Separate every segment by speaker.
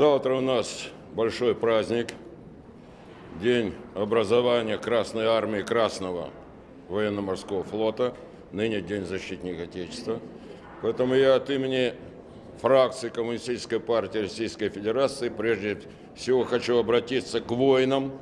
Speaker 1: Завтра у нас большой праздник, День образования Красной Армии Красного военно-морского флота, ныне День защитника Отечества. Поэтому я от имени фракции Коммунистической партии Российской Федерации прежде всего хочу обратиться к воинам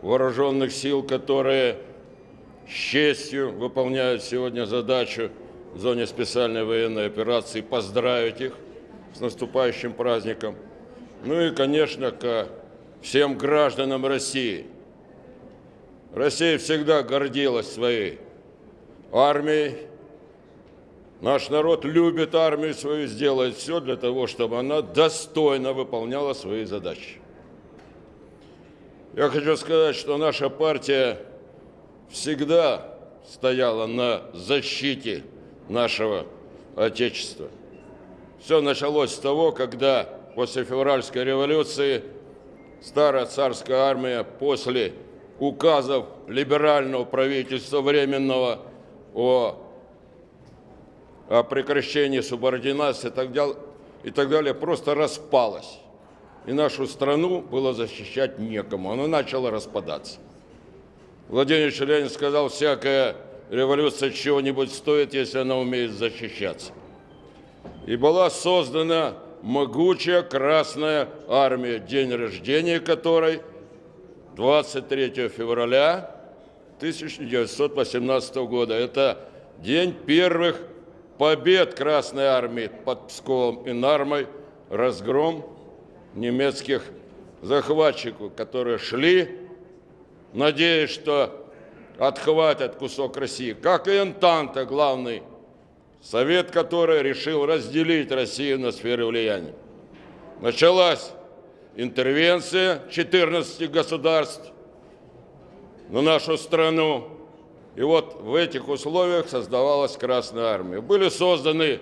Speaker 1: вооруженных сил, которые с честью выполняют сегодня задачу в зоне специальной военной операции, поздравить их с наступающим праздником. Ну и, конечно, к всем гражданам России. Россия всегда гордилась своей армией. Наш народ любит армию свою, сделает все для того, чтобы она достойно выполняла свои задачи. Я хочу сказать, что наша партия всегда стояла на защите нашего Отечества. Все началось с того, когда после февральской революции старая царская армия после указов либерального правительства временного о, о прекращении субординации и так, далее, и так далее просто распалась. И нашу страну было защищать некому. Она начала распадаться. Владимир Ленин сказал, всякая революция чего-нибудь стоит, если она умеет защищаться. И была создана могучая Красная Армия, день рождения которой 23 февраля 1918 года. Это день первых побед Красной Армии под Псковом и Нармой, разгром немецких захватчиков, которые шли, надеясь, что отхватят кусок России, как и Энтанта, главный совет, который решил разделить Россию на сферы влияния. Началась интервенция 14 государств на нашу страну. И вот в этих условиях создавалась Красная Армия. Были созданы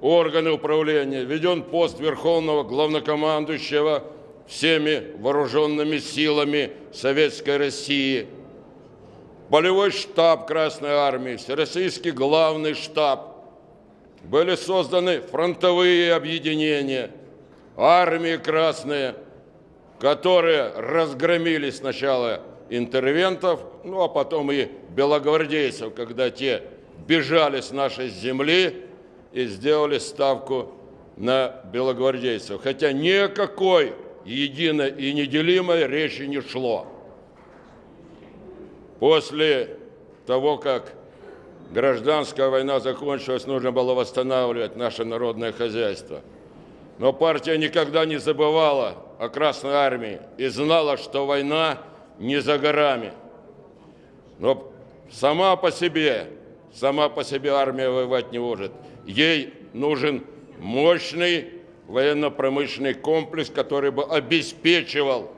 Speaker 1: органы управления, введен пост Верховного Главнокомандующего всеми вооруженными силами Советской России, полевой штаб Красной Армии, Всероссийский главный штаб – были созданы фронтовые объединения, армии красные, которые разгромили сначала интервентов, ну а потом и белогвардейцев, когда те бежали с нашей земли и сделали ставку на белогвардейцев. Хотя никакой единой и неделимой речи не шло. После того, как гражданская война закончилась, нужно было восстанавливать наше народное хозяйство. Но партия никогда не забывала о Красной Армии и знала, что война не за горами. Но сама по себе, сама по себе армия воевать не может. Ей нужен мощный военно-промышленный комплекс, который бы обеспечивал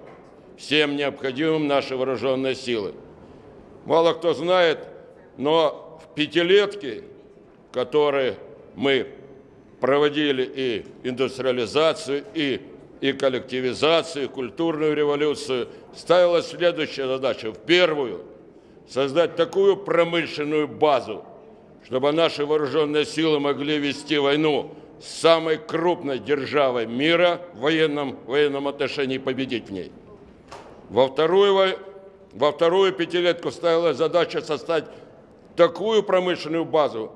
Speaker 1: всем необходимым наши вооруженные силы. Мало кто знает, но пятилетки, которые мы проводили и индустриализацию, и, и коллективизацию, и культурную революцию, ставилась следующая задача. В первую – создать такую промышленную базу, чтобы наши вооруженные силы могли вести войну с самой крупной державой мира в военном, военном отношении победить в ней. Во вторую, во вторую пятилетку ставилась задача создать такую промышленную базу,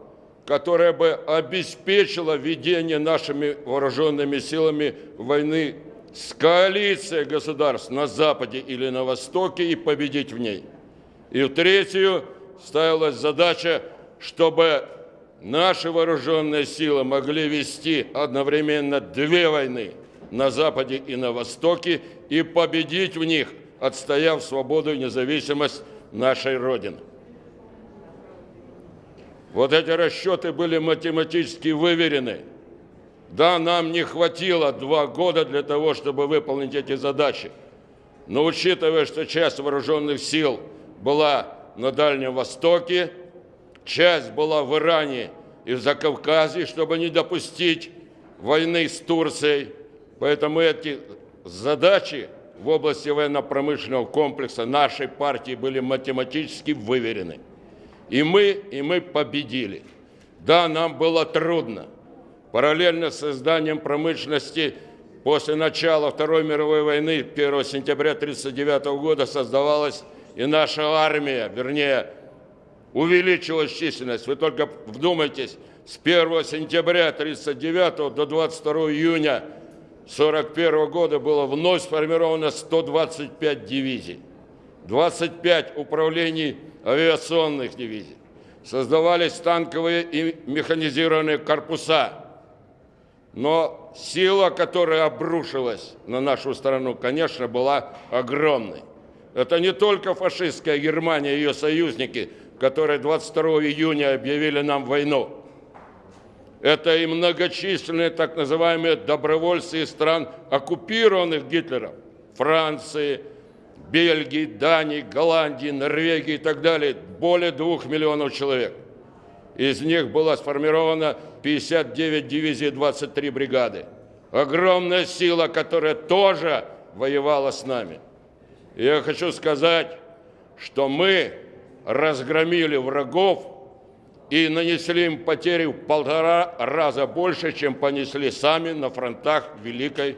Speaker 1: которая бы обеспечила ведение нашими вооруженными силами войны с коалицией государств на Западе или на Востоке и победить в ней. И в третью ставилась задача, чтобы наши вооруженные силы могли вести одновременно две войны на Западе и на Востоке и победить в них, отстояв свободу и независимость нашей Родины. Вот эти расчеты были математически выверены. Да, нам не хватило два года для того, чтобы выполнить эти задачи. Но учитывая, что часть вооруженных сил была на Дальнем Востоке, часть была в Иране и в Закавказье, чтобы не допустить войны с Турцией. Поэтому эти задачи в области военно-промышленного комплекса нашей партии были математически выверены. И мы, и мы победили. Да, нам было трудно. Параллельно с созданием промышленности после начала Второй мировой войны 1 сентября 1939 года создавалась и наша армия, вернее, увеличилась численность. Вы только вдумайтесь, с 1 сентября 1939 до 22 июня 1941 года было вновь сформировано 125 дивизий, 25 управлений авиационных дивизий. Создавались танковые и механизированные корпуса. Но сила, которая обрушилась на нашу страну, конечно, была огромной. Это не только фашистская Германия и ее союзники, которые 22 июня объявили нам войну. Это и многочисленные так называемые добровольцы из стран, оккупированных Гитлером. Франции, Бельгии, Дании, Голландии, Норвегии и так далее. Более двух миллионов человек. Из них было сформировано 59 дивизий, 23 бригады. Огромная сила, которая тоже воевала с нами. Я хочу сказать, что мы разгромили врагов и нанесли им потери в полтора раза больше, чем понесли сами на фронтах Великой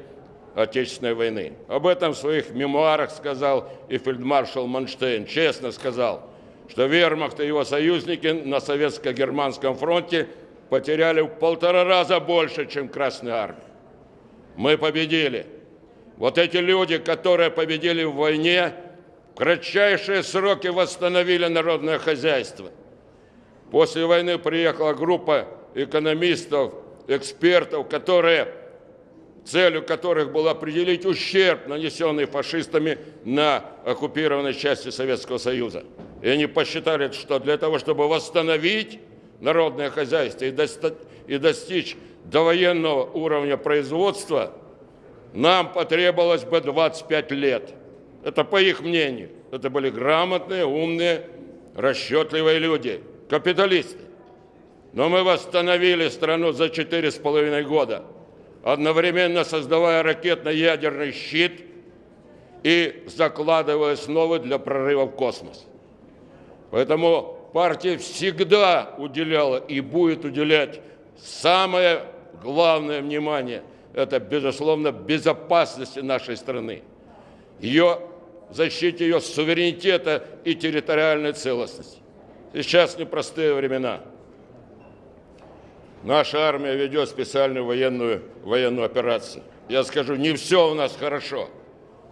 Speaker 1: Отечественной войны. Об этом в своих мемуарах сказал и фельдмаршал Манштейн. Честно сказал, что вермахт и его союзники на советско-германском фронте потеряли в полтора раза больше, чем Красная Армия. Мы победили. Вот эти люди, которые победили в войне, в кратчайшие сроки восстановили народное хозяйство. После войны приехала группа экономистов, экспертов, которые, целью которых было определить ущерб, нанесенный фашистами на оккупированной части Советского Союза. И они посчитали, что для того, чтобы восстановить народное хозяйство и достичь довоенного уровня производства – нам потребовалось бы 25 лет. Это по их мнению. Это были грамотные, умные, расчетливые люди, капиталисты. Но мы восстановили страну за четыре с половиной года, одновременно создавая ракетно-ядерный щит и закладывая основы для прорыва в космос. Поэтому партия всегда уделяла и будет уделять самое главное внимание – это, безусловно, безопасности нашей страны, ее защите ее суверенитета и территориальной целостности. Сейчас непростые времена. Наша армия ведет специальную военную, военную операцию. Я скажу, не все у нас хорошо,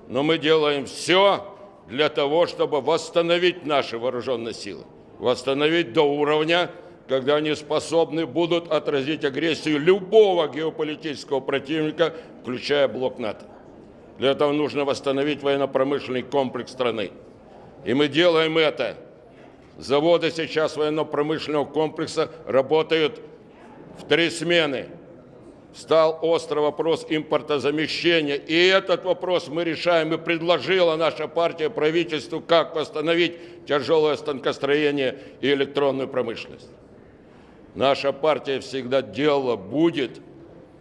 Speaker 1: но мы делаем все для того, чтобы восстановить наши вооруженные силы, восстановить до уровня когда они способны будут отразить агрессию любого геополитического противника, включая блок НАТО. Для этого нужно восстановить военно-промышленный комплекс страны. И мы делаем это. Заводы сейчас военно-промышленного комплекса работают в три смены. Стал острый вопрос импортозамещения. И этот вопрос мы решаем. И предложила наша партия правительству, как восстановить тяжелое станкостроение и электронную промышленность. Наша партия всегда делала, будет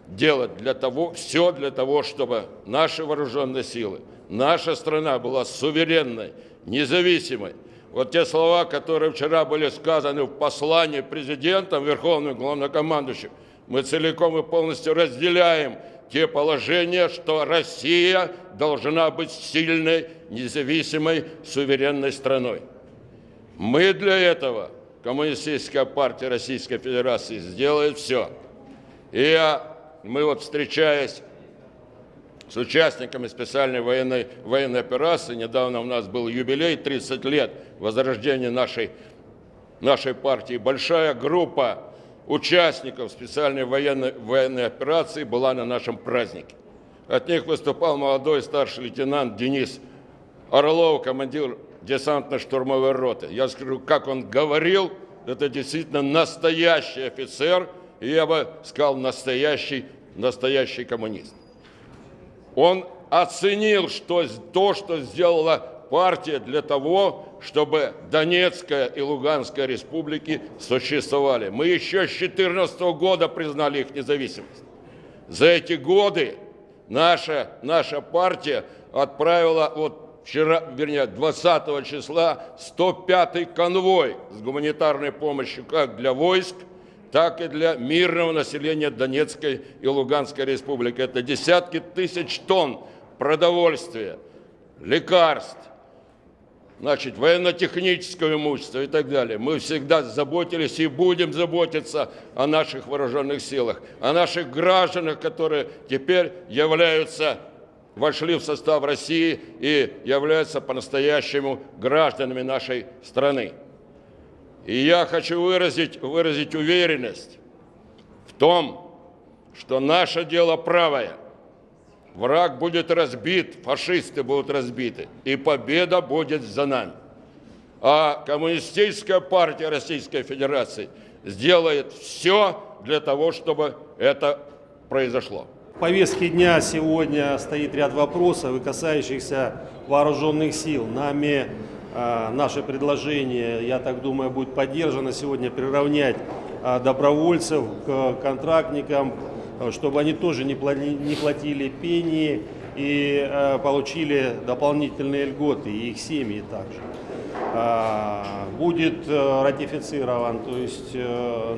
Speaker 1: делать для того, все для того, чтобы наши вооруженные силы, наша страна была суверенной, независимой. Вот те слова, которые вчера были сказаны в послании президентом, Верховным Главнокомандующим, мы целиком и полностью разделяем те положения, что Россия должна быть сильной, независимой, суверенной страной. Мы для этого – Коммунистическая партия Российской Федерации сделает все. И я, мы вот встречаясь с участниками специальной военной, военной операции, недавно у нас был юбилей, 30 лет возрождения нашей, нашей партии, большая группа участников специальной военной, военной операции была на нашем празднике. От них выступал молодой старший лейтенант Денис Орлов, командир десантно-штурмовой роты. Я скажу, как он говорил, это действительно настоящий офицер, и я бы сказал, настоящий, настоящий коммунист. Он оценил что, то, что сделала партия для того, чтобы Донецкая и Луганская республики существовали. Мы еще с 2014 года признали их независимость. За эти годы наша, наша партия отправила вот вчера, вернее, 20 числа 105-й конвой с гуманитарной помощью как для войск, так и для мирного населения Донецкой и Луганской республики. Это десятки тысяч тонн продовольствия, лекарств, значит, военно-технического имущества и так далее. Мы всегда заботились и будем заботиться о наших вооруженных силах, о наших гражданах, которые теперь являются, вошли в состав России и являются по-настоящему гражданами нашей страны. И я хочу выразить, выразить уверенность в том, что наше дело правое – Враг будет разбит, фашисты будут разбиты, и победа будет за нами. А Коммунистическая партия Российской Федерации сделает все для того, чтобы это произошло.
Speaker 2: В повестке дня сегодня стоит ряд вопросов, касающихся вооруженных сил. Нами наше предложение, я так думаю, будет поддержано сегодня приравнять э, добровольцев к контрактникам, Э, чтобы они тоже не платили пении и э, получили дополнительные льготы, и их семьи также. А, будет э, ратифицирован, то есть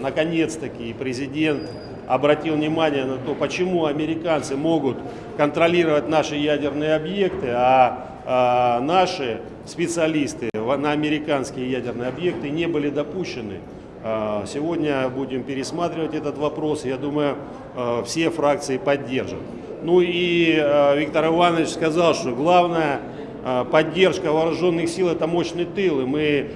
Speaker 2: наконец-таки президент обратил внимание на то, почему американцы могут контролировать наши ядерные объекты, а, а наши специалисты на американские ядерные объекты не были допущены а, сегодня будем пересматривать этот вопрос. Я думаю, а, все фракции поддержат. Ну и а, Виктор Иванович сказал, что главная поддержка вооруженных сил – это мощный тыл. И мы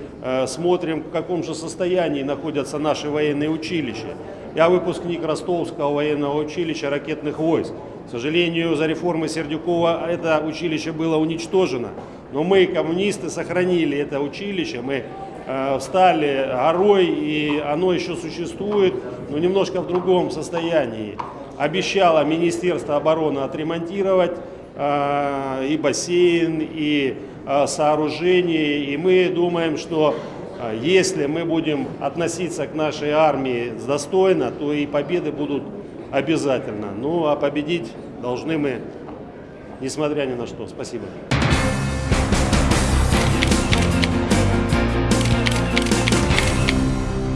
Speaker 2: смотрим, в каком же состоянии находятся наши военные училища. Я выпускник Ростовского военного училища ракетных войск. К сожалению, за реформы Сердюкова это училище было уничтожено. Но мы, коммунисты, сохранили это училище. Мы Э, встали горой, и оно еще существует, но немножко в другом состоянии. Обещало Министерство обороны отремонтировать э, и бассейн, и э, сооружение, и мы думаем, что если мы будем относиться к нашей армии достойно, то и победы будут обязательно. Ну а победить должны мы, несмотря ни на что. Спасибо.